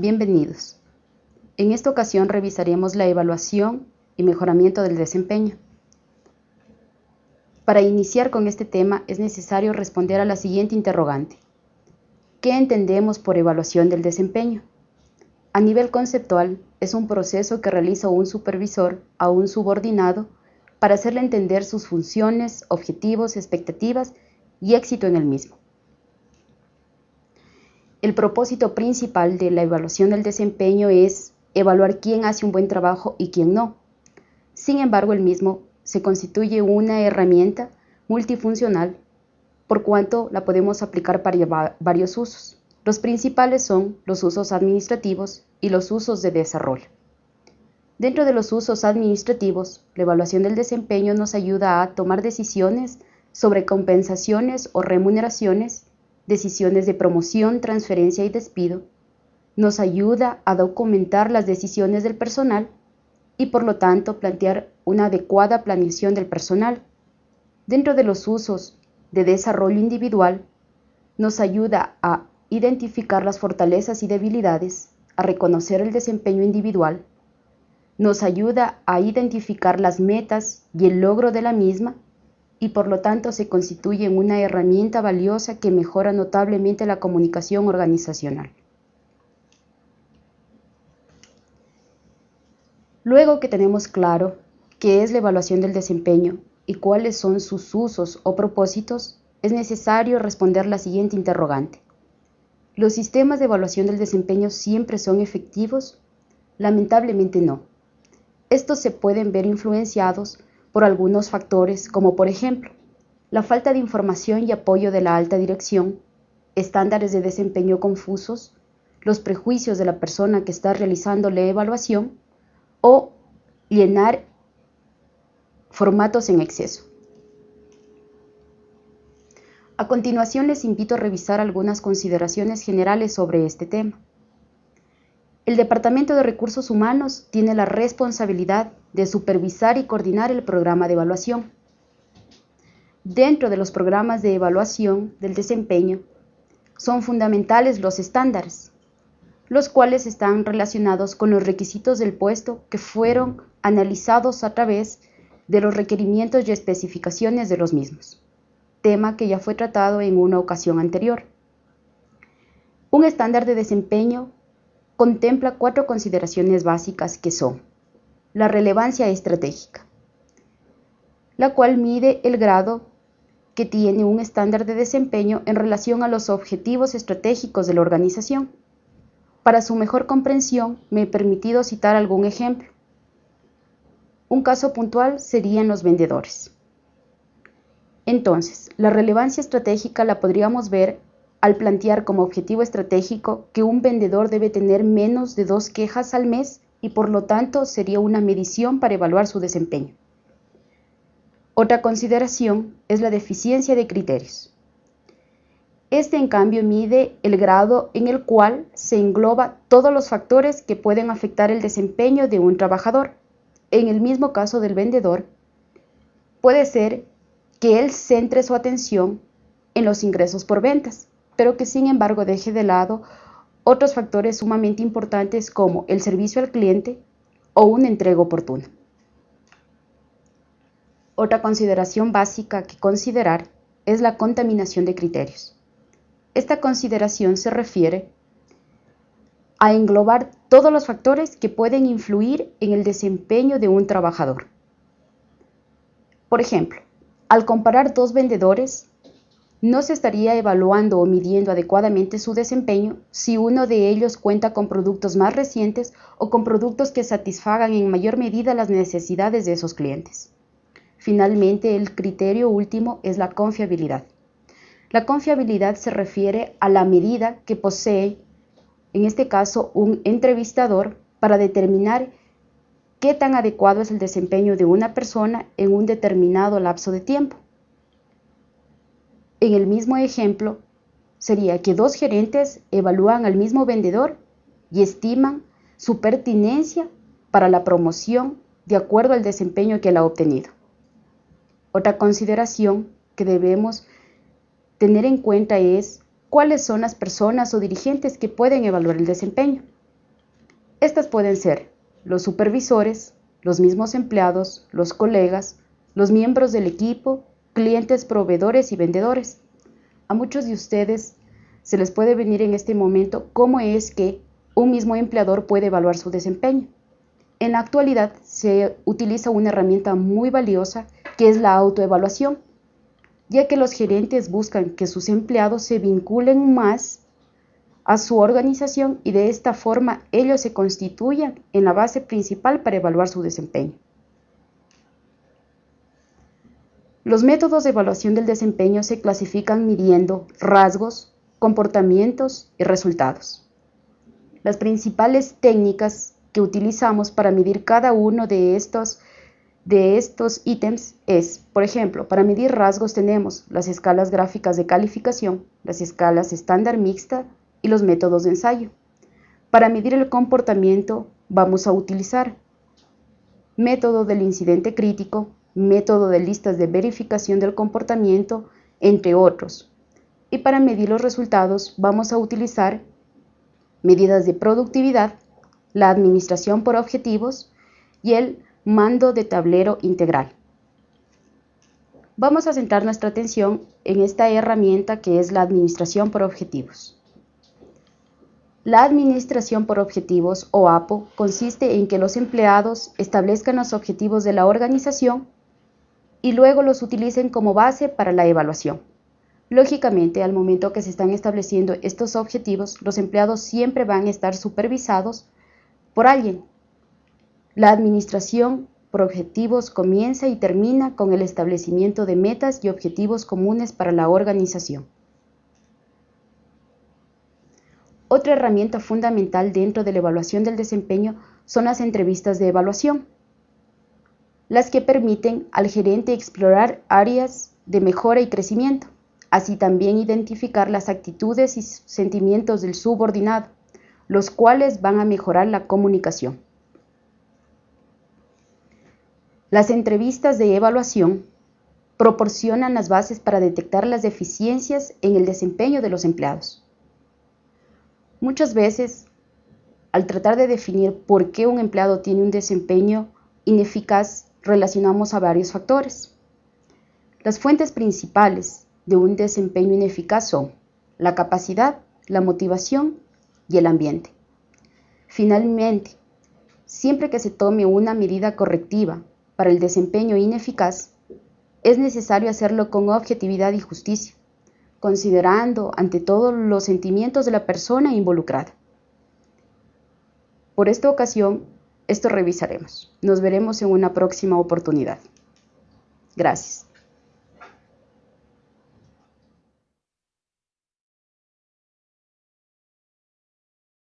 Bienvenidos. En esta ocasión revisaremos la evaluación y mejoramiento del desempeño. Para iniciar con este tema es necesario responder a la siguiente interrogante. ¿Qué entendemos por evaluación del desempeño? A nivel conceptual, es un proceso que realiza un supervisor a un subordinado para hacerle entender sus funciones, objetivos, expectativas y éxito en el mismo. El propósito principal de la evaluación del desempeño es evaluar quién hace un buen trabajo y quién no. Sin embargo, el mismo se constituye una herramienta multifuncional por cuanto la podemos aplicar para varios usos. Los principales son los usos administrativos y los usos de desarrollo. Dentro de los usos administrativos, la evaluación del desempeño nos ayuda a tomar decisiones sobre compensaciones o remuneraciones decisiones de promoción, transferencia y despido, nos ayuda a documentar las decisiones del personal y por lo tanto plantear una adecuada planeación del personal. Dentro de los usos de desarrollo individual, nos ayuda a identificar las fortalezas y debilidades, a reconocer el desempeño individual, nos ayuda a identificar las metas y el logro de la misma y por lo tanto se constituye en una herramienta valiosa que mejora notablemente la comunicación organizacional. Luego que tenemos claro qué es la evaluación del desempeño y cuáles son sus usos o propósitos, es necesario responder la siguiente interrogante. ¿Los sistemas de evaluación del desempeño siempre son efectivos? Lamentablemente no. Estos se pueden ver influenciados por algunos factores como por ejemplo la falta de información y apoyo de la alta dirección, estándares de desempeño confusos, los prejuicios de la persona que está realizando la evaluación o llenar formatos en exceso. A continuación les invito a revisar algunas consideraciones generales sobre este tema. El Departamento de Recursos Humanos tiene la responsabilidad de supervisar y coordinar el programa de evaluación. Dentro de los programas de evaluación del desempeño, son fundamentales los estándares, los cuales están relacionados con los requisitos del puesto que fueron analizados a través de los requerimientos y especificaciones de los mismos, tema que ya fue tratado en una ocasión anterior. Un estándar de desempeño contempla cuatro consideraciones básicas que son la relevancia estratégica, la cual mide el grado que tiene un estándar de desempeño en relación a los objetivos estratégicos de la organización. Para su mejor comprensión, me he permitido citar algún ejemplo. Un caso puntual serían los vendedores. Entonces, la relevancia estratégica la podríamos ver al plantear como objetivo estratégico que un vendedor debe tener menos de dos quejas al mes y por lo tanto sería una medición para evaluar su desempeño. Otra consideración es la deficiencia de criterios. Este en cambio mide el grado en el cual se engloba todos los factores que pueden afectar el desempeño de un trabajador. En el mismo caso del vendedor, puede ser que él centre su atención en los ingresos por ventas, pero que sin embargo deje de lado otros factores sumamente importantes como el servicio al cliente o una entrega oportuna. Otra consideración básica que considerar es la contaminación de criterios. Esta consideración se refiere a englobar todos los factores que pueden influir en el desempeño de un trabajador. Por ejemplo, al comparar dos vendedores, no se estaría evaluando o midiendo adecuadamente su desempeño si uno de ellos cuenta con productos más recientes o con productos que satisfagan en mayor medida las necesidades de esos clientes. Finalmente, el criterio último es la confiabilidad. La confiabilidad se refiere a la medida que posee, en este caso, un entrevistador para determinar qué tan adecuado es el desempeño de una persona en un determinado lapso de tiempo. En el mismo ejemplo, sería que dos gerentes evalúan al mismo vendedor y estiman su pertinencia para la promoción de acuerdo al desempeño que él ha obtenido. Otra consideración que debemos tener en cuenta es cuáles son las personas o dirigentes que pueden evaluar el desempeño. Estas pueden ser los supervisores, los mismos empleados, los colegas, los miembros del equipo, clientes, proveedores y vendedores. A muchos de ustedes se les puede venir en este momento cómo es que un mismo empleador puede evaluar su desempeño. En la actualidad se utiliza una herramienta muy valiosa que es la autoevaluación, ya que los gerentes buscan que sus empleados se vinculen más a su organización y de esta forma ellos se constituyan en la base principal para evaluar su desempeño. Los métodos de evaluación del desempeño se clasifican midiendo rasgos, comportamientos y resultados. Las principales técnicas que utilizamos para medir cada uno de estos, de estos ítems es, por ejemplo, para medir rasgos tenemos las escalas gráficas de calificación, las escalas estándar mixta, y los métodos de ensayo. Para medir el comportamiento vamos a utilizar método del incidente crítico, método de listas de verificación del comportamiento, entre otros. Y para medir los resultados vamos a utilizar medidas de productividad, la administración por objetivos y el mando de tablero integral. Vamos a centrar nuestra atención en esta herramienta que es la administración por objetivos. La administración por objetivos o APO consiste en que los empleados establezcan los objetivos de la organización y luego los utilicen como base para la evaluación. Lógicamente, al momento que se están estableciendo estos objetivos, los empleados siempre van a estar supervisados por alguien. La administración por objetivos comienza y termina con el establecimiento de metas y objetivos comunes para la organización. Otra herramienta fundamental dentro de la evaluación del desempeño son las entrevistas de evaluación, las que permiten al gerente explorar áreas de mejora y crecimiento, así también identificar las actitudes y sentimientos del subordinado, los cuales van a mejorar la comunicación. Las entrevistas de evaluación proporcionan las bases para detectar las deficiencias en el desempeño de los empleados. Muchas veces, al tratar de definir por qué un empleado tiene un desempeño ineficaz, relacionamos a varios factores. Las fuentes principales de un desempeño ineficaz son la capacidad, la motivación y el ambiente. Finalmente, siempre que se tome una medida correctiva para el desempeño ineficaz, es necesario hacerlo con objetividad y justicia considerando ante todo los sentimientos de la persona involucrada. Por esta ocasión, esto revisaremos. Nos veremos en una próxima oportunidad. Gracias.